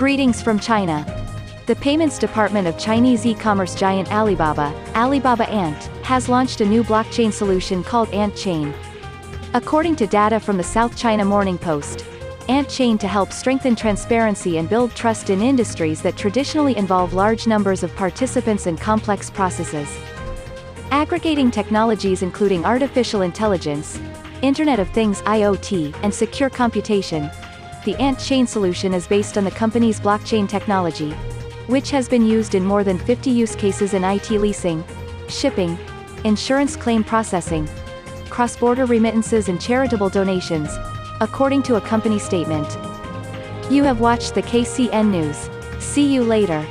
Greetings from China. The payments department of Chinese e-commerce giant Alibaba, Alibaba Ant, has launched a new blockchain solution called Ant Chain. According to data from the South China Morning Post, Ant Chain to help strengthen transparency and build trust in industries that traditionally involve large numbers of participants and complex processes. Aggregating technologies including artificial intelligence, Internet of Things IoT, and secure computation, the Ant Chain solution is based on the company's blockchain technology, which has been used in more than 50 use cases in IT leasing, shipping, insurance claim processing, cross-border remittances and charitable donations, according to a company statement. You have watched the KCN News. See you later.